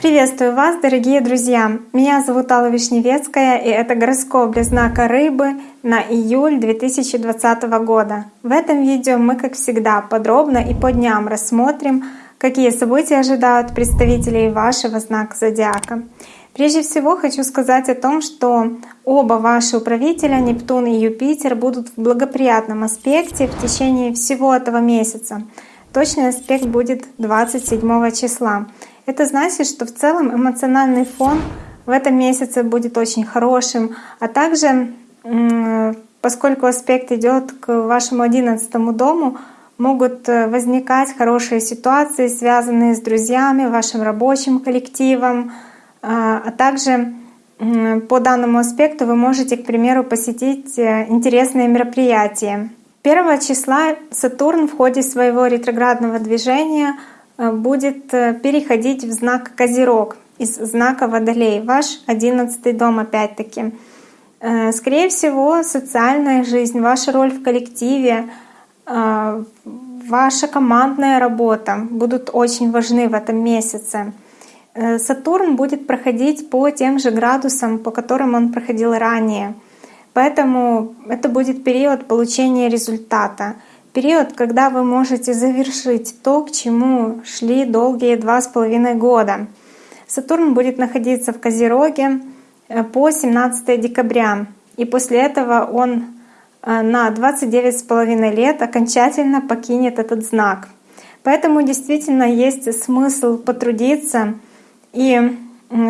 Приветствую вас, дорогие друзья! Меня зовут Алла Вишневецкая, и это гороскоп для знака Рыбы на июль 2020 года. В этом видео мы, как всегда, подробно и по дням рассмотрим, какие события ожидают представителей вашего знака зодиака. Прежде всего хочу сказать о том, что оба ваши управителя, Нептун и Юпитер, будут в благоприятном аспекте в течение всего этого месяца. Точный аспект будет 27 числа. Это значит, что в целом эмоциональный фон в этом месяце будет очень хорошим, а также поскольку аспект идет к вашему одиннадцатому дому, могут э, возникать хорошие ситуации, связанные с друзьями, вашим рабочим коллективом, а, а также по данному аспекту вы можете, к примеру, посетить э, интересные мероприятия. 1 числа Сатурн в ходе своего ретроградного движения — Э, будет э, переходить в знак Козерог из знака Водолей, ваш одиннадцатый дом опять-таки. Скорее всего, социальная жизнь, ваша роль в коллективе, ваша командная работа будут очень важны в этом месяце. Сатурн будет проходить по тем же градусам, по которым он проходил ранее. Поэтому это будет период получения результата — период, когда вы можете завершить то, к чему шли долгие два с половиной года. Сатурн будет находиться в Козероге э, по 17 декабря, и после этого он э, на 29 с половиной лет окончательно покинет этот знак. Поэтому действительно есть смысл потрудиться, и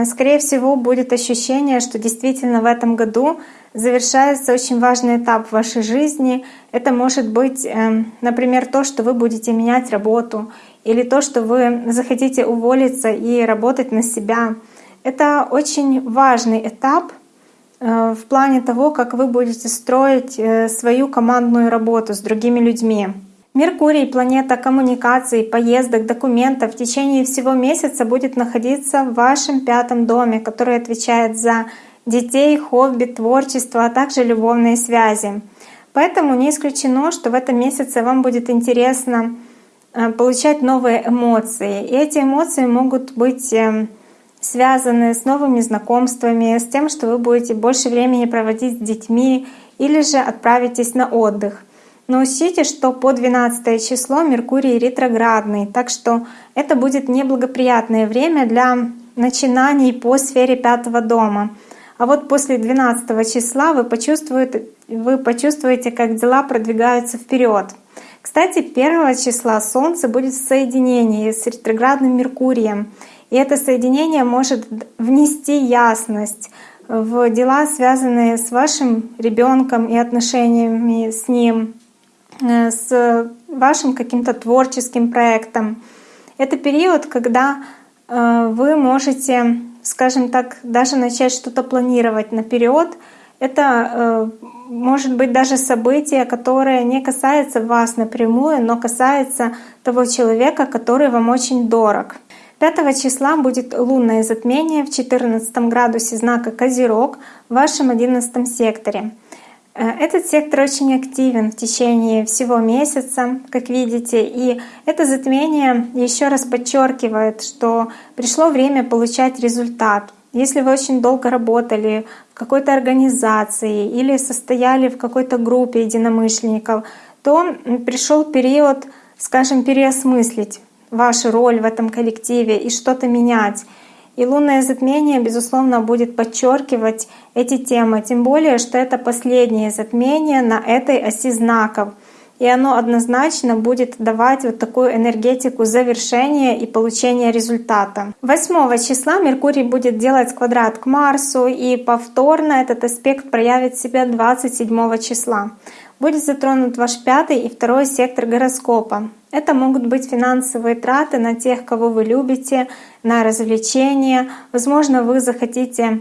скорее всего будет ощущение, что действительно в этом году завершается очень важный этап в вашей жизни. Это может быть, эм, например, то, что вы будете менять работу, или то, что вы захотите уволиться и работать на себя. Это очень важный этап э, в плане того, как вы будете строить э, свою командную работу с другими людьми. Меркурий, планета коммуникаций, поездок, документов в течение всего месяца будет находиться в вашем пятом доме, который отвечает за детей, хобби, творчество, а также любовные связи. Поэтому не исключено, что в этом месяце вам будет интересно э, получать новые эмоции. И эти эмоции могут быть э, связаны с новыми знакомствами, с тем, что вы будете больше времени проводить с детьми или же отправитесь на отдых. Но учтите, что по 12 число Меркурий ретроградный, так что это будет неблагоприятное время для начинаний по сфере пятого дома. А вот после 12 числа вы почувствуете, вы почувствуете, как дела продвигаются вперед. Кстати, 1 числа Солнце будет в соединении с ретроградным Меркурием. И это соединение может внести ясность в дела, связанные с вашим ребенком и отношениями с ним, с вашим каким-то творческим проектом. Это период, когда э, вы можете скажем так, даже начать что-то планировать наперед, это э, может быть даже событие, которое не касается вас напрямую, но касается того человека, который вам очень дорог. 5 числа будет лунное затмение в 14 градусе знака Козерог в вашем 11 секторе. Э, этот сектор очень активен в течение всего месяца, как видите, и это затмение еще раз подчеркивает, что пришло время получать результат. Если вы очень долго работали в какой-то организации или состояли в какой-то группе единомышленников, то пришел период, скажем, переосмыслить вашу роль в этом коллективе и что-то менять. И лунное затмение, безусловно, будет подчеркивать эти темы, тем более, что это последнее затмение на этой оси знаков. И оно однозначно будет давать вот такую энергетику завершения и получения результата. 8 числа Меркурий будет делать квадрат к Марсу, и повторно этот аспект проявит себя 27 числа будет затронут ваш пятый и второй сектор гороскопа. Это могут быть финансовые траты на тех, кого вы любите, на развлечения. Возможно, вы захотите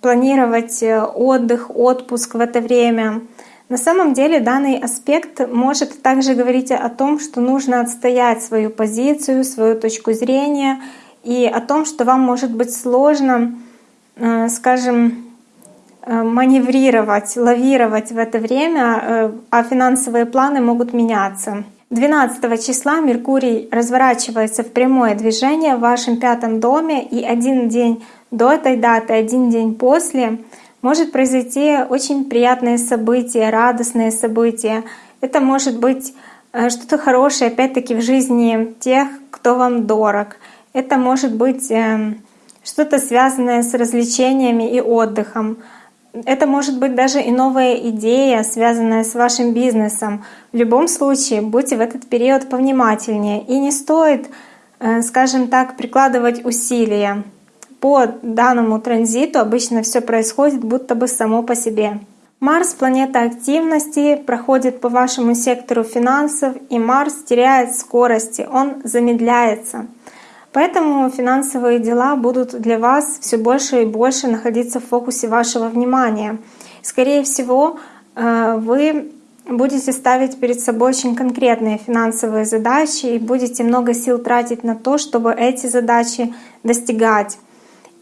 планировать э, отдых, отпуск в это время. На самом деле данный аспект может также говорить о том, что нужно отстоять свою позицию, свою точку зрения и о том, что вам может быть сложно, э, скажем, Э, маневрировать, лавировать в это время, э, а финансовые планы могут меняться. 12 числа Меркурий разворачивается в прямое движение в вашем пятом доме, и один день до этой даты, один день после может произойти очень приятное событие, радостное событие. Это может быть э, что-то хорошее, опять-таки, в жизни тех, кто вам дорог. Это может быть эм, что-то связанное с развлечениями и отдыхом. Это может быть даже и новая идея, связанная с вашим бизнесом. В любом случае, будьте в этот период повнимательнее. И не стоит, э, скажем так, прикладывать усилия. По данному транзиту обычно все происходит будто бы само по себе. Марс — планета активности, проходит по вашему сектору финансов, и Марс теряет скорости, он замедляется — Поэтому финансовые дела будут для вас все больше и больше находиться в фокусе вашего внимания. Скорее всего, э, вы будете ставить перед собой очень конкретные финансовые задачи и будете много сил тратить на то, чтобы эти задачи достигать.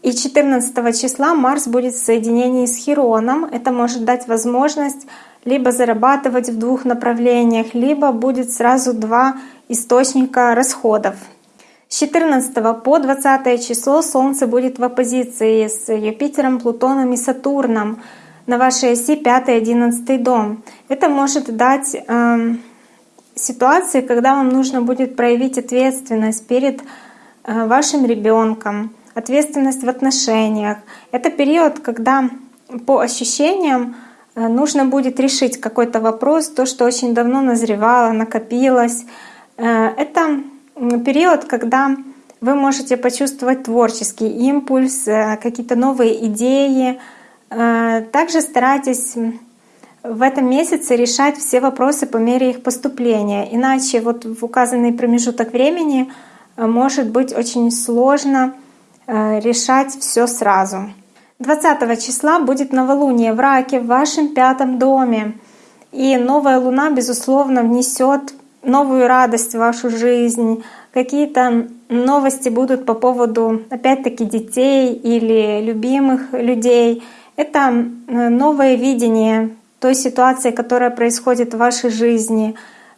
И 14 числа Марс будет в соединении с Хироном. Это может дать возможность либо зарабатывать в двух направлениях, либо будет сразу два источника расходов. С 14 по 20 число Солнце будет в оппозиции с Юпитером, Плутоном и Сатурном на вашей оси 5-11 дом. Это может дать э, ситуации, когда вам нужно будет проявить ответственность перед э, вашим ребенком, ответственность в отношениях. Это период, когда по ощущениям э, нужно будет решить какой-то вопрос, то, что очень давно назревало, накопилось. Э, это период, когда вы можете почувствовать творческий импульс, э, какие-то новые идеи. Также старайтесь в этом месяце решать все вопросы по мере их поступления. Иначе вот в указанный промежуток времени может быть очень сложно решать все сразу. 20 числа будет новолуние в Раке в вашем пятом доме. И новая луна, безусловно, внесет новую радость в вашу жизнь, какие-то новости будут по поводу, опять-таки, детей или любимых людей. Это э, новое видение той ситуации, которая происходит в вашей жизни.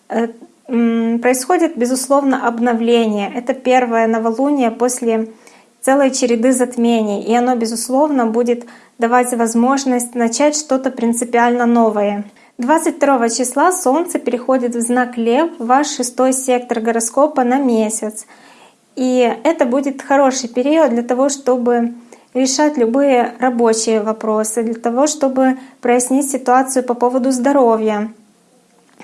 Э, происходит, безусловно, обновление. Это первое новолуние после целой череды затмений. И оно, безусловно, будет давать возможность начать что-то принципиально новое. 22 числа Солнце переходит в знак Лев, ваш шестой сектор гороскопа на месяц. И это будет хороший период для того, чтобы решать любые рабочие вопросы, для того, чтобы прояснить ситуацию по поводу здоровья.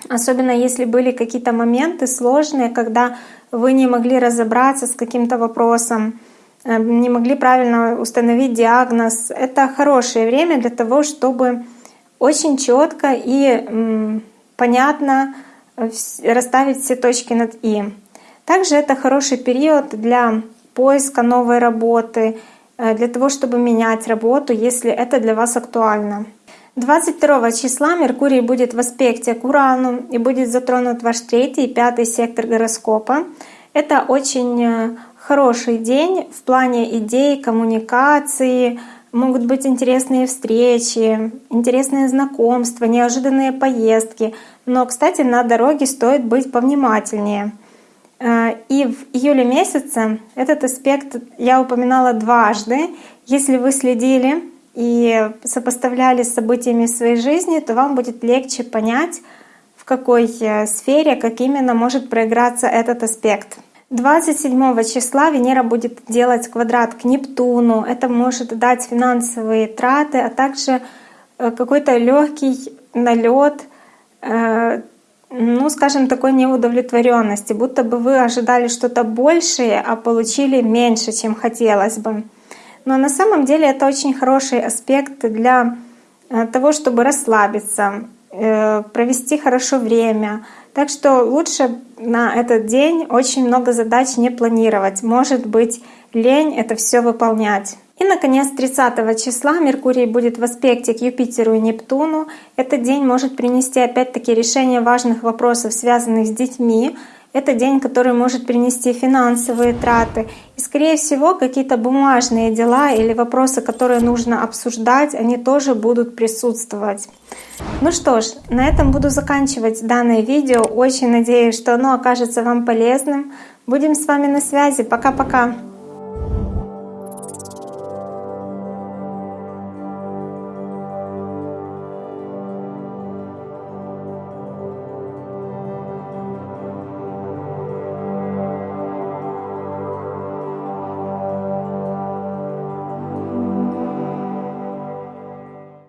Особенно если были какие-то моменты сложные, когда вы не могли разобраться с каким-то вопросом, не могли правильно установить диагноз. Это хорошее время для того, чтобы очень четко и понятно э, расставить все точки над «и». Также это хороший период для поиска новой работы, э, для того, чтобы менять работу, если это для вас актуально. 22 числа Меркурий будет в аспекте к Урану и будет затронут ваш третий и пятый сектор гороскопа. Это очень э, хороший день в плане идей, коммуникации, могут быть интересные встречи, интересные знакомства, неожиданные поездки. Но, кстати, на дороге стоит быть повнимательнее. Э, и в июле месяце этот аспект я упоминала дважды. Если вы следили и сопоставляли с событиями своей жизни, то вам будет легче понять, в какой э, сфере, как именно может проиграться этот аспект. 27 числа Венера будет делать квадрат к Нептуну. Это может дать финансовые траты, а также э, какой-то легкий налет, э, ну, скажем, такой неудовлетворенности, будто бы вы ожидали что-то большее, а получили меньше, чем хотелось бы. Но на самом деле это очень хороший аспект для э, того, чтобы расслабиться, провести хорошо время, так что лучше на этот день очень много задач не планировать. Может быть, лень это все выполнять. И, наконец, 30 числа Меркурий будет в аспекте к Юпитеру и Нептуну. Этот день может принести опять-таки решение важных вопросов, связанных с детьми. Это день, который может принести финансовые траты. И, скорее всего, какие-то бумажные дела или вопросы, которые нужно обсуждать, они тоже будут присутствовать. Ну что ж, на этом буду заканчивать данное видео. Очень надеюсь, что оно окажется вам полезным. Будем с вами на связи. Пока-пока.